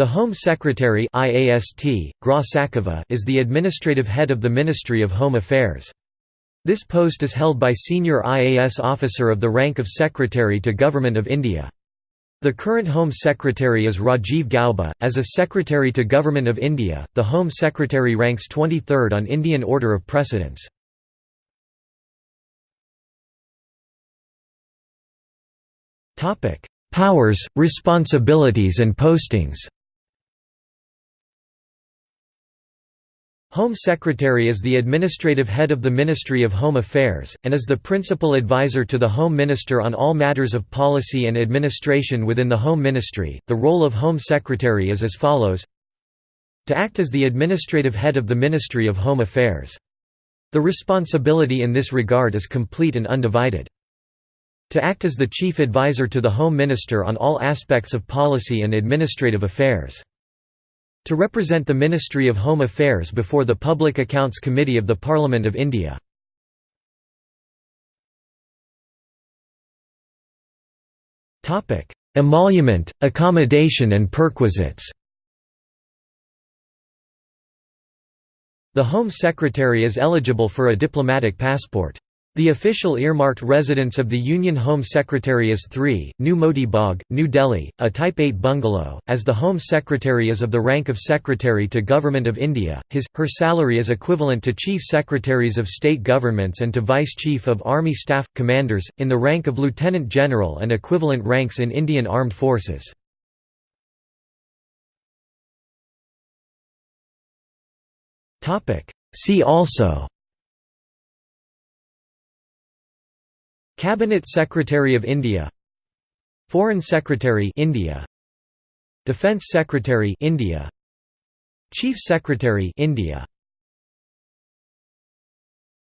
The Home Secretary IAST, Gra Sakava is the administrative head of the Ministry of Home Affairs. This post is held by senior IAS officer of the rank of Secretary to Government of India. The current Home Secretary is Rajiv Gauba. As a Secretary to Government of India, the Home Secretary ranks 23rd on Indian order of precedence. Powers, responsibilities and postings Home Secretary is the administrative head of the Ministry of Home Affairs, and is the principal advisor to the Home Minister on all matters of policy and administration within the Home Ministry. The role of Home Secretary is as follows To act as the administrative head of the Ministry of Home Affairs. The responsibility in this regard is complete and undivided. To act as the chief advisor to the Home Minister on all aspects of policy and administrative affairs. To represent the Ministry of Home Affairs before the Public Accounts Committee of the Parliament of India. Emolument, accommodation and perquisites The Home Secretary is eligible for a diplomatic passport. The official earmarked residence of the Union Home Secretary is 3, New Moti Bagh, New Delhi, a Type 8 bungalow. As the Home Secretary is of the rank of Secretary to Government of India, his, her salary is equivalent to Chief Secretaries of State Governments and to Vice Chief of Army Staff, Commanders, in the rank of Lieutenant General and equivalent ranks in Indian Armed Forces. See also Cabinet Secretary of India Foreign Secretary India Defence Secretary India Chief Secretary India